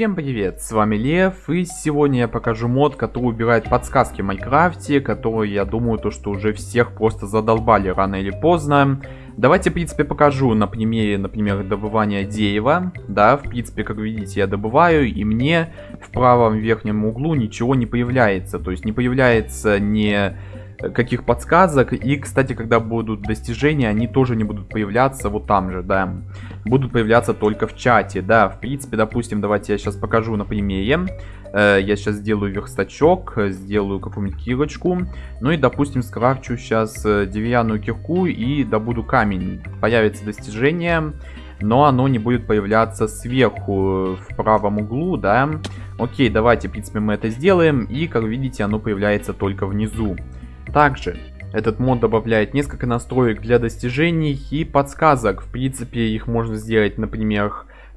Всем привет, с вами Лев, и сегодня я покажу мод, который убирает подсказки в Майнкрафте, которые, я думаю, то, что уже всех просто задолбали рано или поздно. Давайте, в принципе, покажу на примере, например, добывания дерева. Да, в принципе, как видите, я добываю, и мне в правом верхнем углу ничего не появляется. То есть не появляется не каких подсказок. И, кстати, когда будут достижения, они тоже не будут появляться вот там же, да. Будут появляться только в чате, да. В принципе, допустим, давайте я сейчас покажу на примере. Э, я сейчас сделаю верстачок, сделаю какую-нибудь кирочку. Ну и, допустим, скрафчу сейчас э, деревянную кирку и добуду камень. Появится достижение но оно не будет появляться сверху в правом углу, да. Окей, давайте, в принципе, мы это сделаем, и, как видите, оно появляется только внизу. Также этот мод добавляет несколько настроек для достижений и подсказок. В принципе, их можно сделать, например,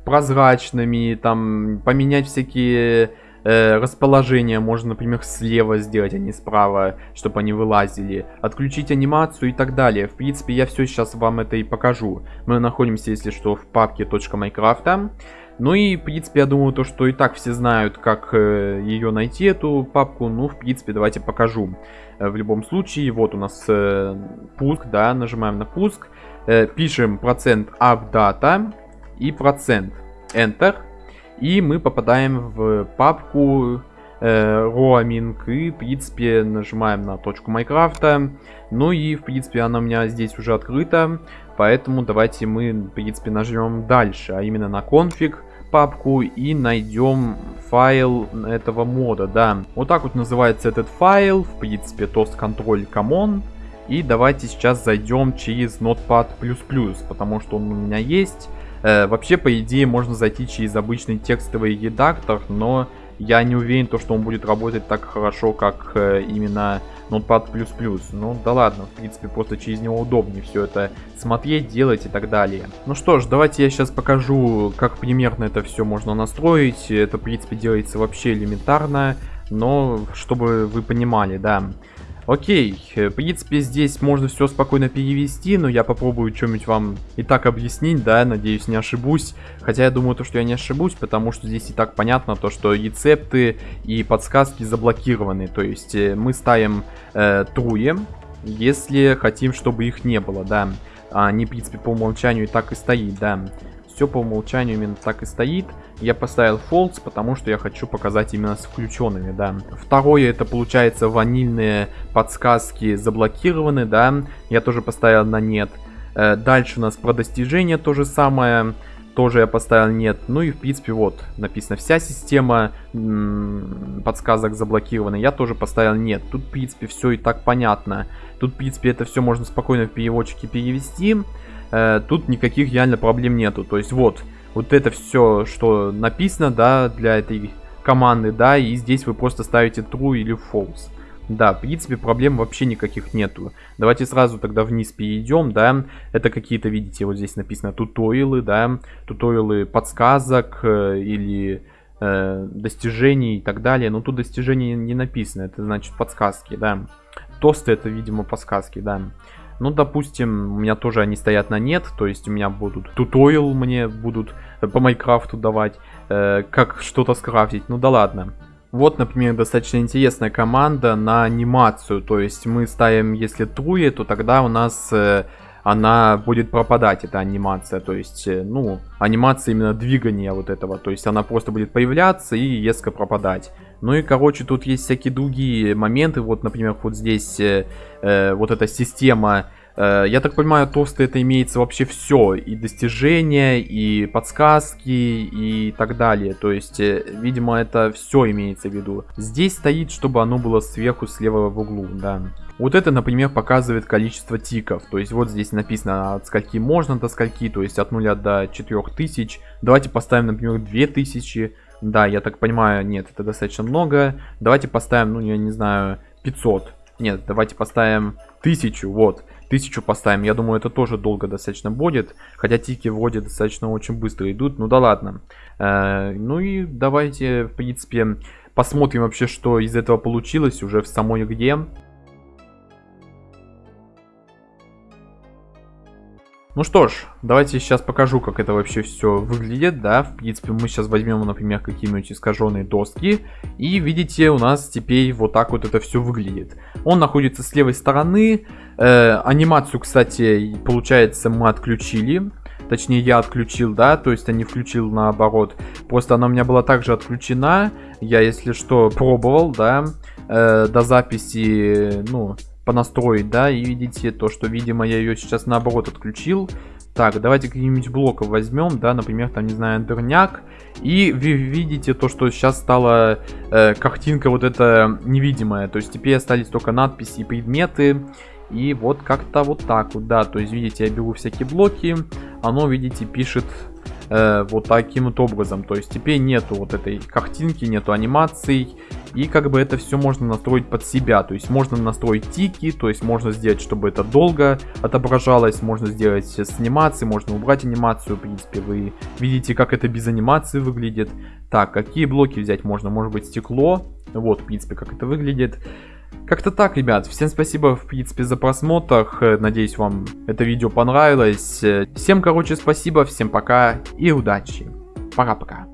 прозрачными, там, поменять всякие э, расположения. Можно, например, слева сделать, а не справа, чтобы они вылазили. Отключить анимацию и так далее. В принципе, я все сейчас вам это и покажу. Мы находимся, если что, в папке .майкрафта. Ну и, в принципе, я думаю, то, что и так все знают, как э, ее найти, эту папку. Ну, в принципе, давайте покажу. Э, в любом случае, вот у нас э, пуск, да, нажимаем на пуск. Пишем процент updata и процент enter. И мы попадаем в папку roaming и, в принципе, нажимаем на точку Майнкрафта. Ну и, в принципе, она у меня здесь уже открыта. Поэтому давайте мы, в принципе, нажмем дальше, а именно на конфиг папку и найдем файл этого мода, да. Вот так вот называется этот файл, в принципе, toast control common. И давайте сейчас зайдем через Notepad++, потому что он у меня есть. Э, вообще, по идее, можно зайти через обычный текстовый редактор, но я не уверен, то, что он будет работать так хорошо, как э, именно Notepad++. Ну да ладно, в принципе, просто через него удобнее все это смотреть, делать и так далее. Ну что ж, давайте я сейчас покажу, как примерно это все можно настроить. Это, в принципе, делается вообще элементарно, но чтобы вы понимали, да. Окей, э, в принципе, здесь можно все спокойно перевести, но я попробую что-нибудь вам и так объяснить, да, надеюсь, не ошибусь. Хотя я думаю, то, что я не ошибусь, потому что здесь и так понятно, то, что рецепты и подсказки заблокированы. То есть э, мы ставим э, труе, если хотим, чтобы их не было, да. А они, в принципе, по умолчанию и так и стоит, да. Все по умолчанию именно так и стоит. Я поставил false, потому что я хочу показать именно с включенными, да. Второе, это получается ванильные подсказки заблокированы, да. Я тоже поставил на нет. Э, дальше у нас про достижения то же самое. Тоже я поставил нет. Ну и в принципе вот написано вся система подсказок заблокирована. Я тоже поставил нет. Тут в принципе все и так понятно. Тут в принципе это все можно спокойно в переводчике перевести. Э, тут никаких реально проблем нету. То есть вот, вот это все, что написано, да, для этой команды, да, и здесь вы просто ставите true или false. Да, в принципе, проблем вообще никаких нету. Давайте сразу тогда вниз перейдем, да. Это какие-то, видите, вот здесь написано туториалы, да. Туториалы подсказок э, или э, достижений и так далее. Но тут достижений не написано, это значит подсказки, да. Тосты это, видимо, подсказки, да. Ну, допустим, у меня тоже они стоят на нет, то есть у меня будут туториал мне будут э, по Майнкрафту давать, э, как что-то скрафтить, ну да ладно. Вот, например, достаточно интересная команда на анимацию, то есть мы ставим, если труе, то тогда у нас э, она будет пропадать, эта анимация, то есть, э, ну, анимация именно двигания вот этого, то есть она просто будет появляться и резко пропадать. Ну и, короче, тут есть всякие другие моменты, вот, например, вот здесь э, э, вот эта система Э, я так понимаю, тосты это имеется вообще все. И достижения, и подсказки, и так далее. То есть, э, видимо, это все имеется в виду. Здесь стоит, чтобы оно было сверху, слева в углу, да. Вот это, например, показывает количество тиков. То есть вот здесь написано от скольки можно до скольки, то есть от 0 до 4000. Давайте поставим, например, 2000. Да, я так понимаю, нет, это достаточно много. Давайте поставим, ну, я не знаю, 500. Нет, давайте поставим 1000, вот тысячу поставим. Я думаю, это тоже долго достаточно будет. Хотя тики вроде достаточно очень быстро идут. Ну да ладно. Э, ну и давайте, в принципе, посмотрим вообще, что из этого получилось уже в самой игре. Ну что ж, давайте сейчас покажу, как это вообще все выглядит, да. В принципе, мы сейчас возьмем, например, какие-нибудь искаженные доски. И видите, у нас теперь вот так вот это все выглядит. Он находится с левой стороны. Э, анимацию, кстати, получается, мы отключили. Точнее, я отключил, да, то есть я не включил наоборот. Просто она у меня была также отключена. Я, если что, пробовал, да, э, до записи, ну, понастроить, да, и видите то, что, видимо, я ее сейчас наоборот отключил. Так, давайте какие-нибудь блоков возьмем, да, например, там, не знаю, дырняк. И вы видите то, что сейчас стала э, картинка вот эта невидимая. То есть теперь остались только надписи и предметы. И вот как-то вот так вот, да. То есть, видите, я беру всякие блоки. Оно, видите, пишет э, вот таким вот образом. То есть теперь нету вот этой картинки, нету анимаций. И как бы это все можно настроить под себя. То есть можно настроить тики, то есть можно сделать, чтобы это долго отображалось. Можно сделать с анимацией, можно убрать анимацию. В принципе, вы видите, как это без анимации выглядит. Так, какие блоки взять можно? Может быть стекло. Вот, в принципе, как это выглядит. Как-то так, ребят. Всем спасибо, в принципе, за просмотр. Надеюсь, вам это видео понравилось. Всем, короче, спасибо, всем пока и удачи. Пока-пока.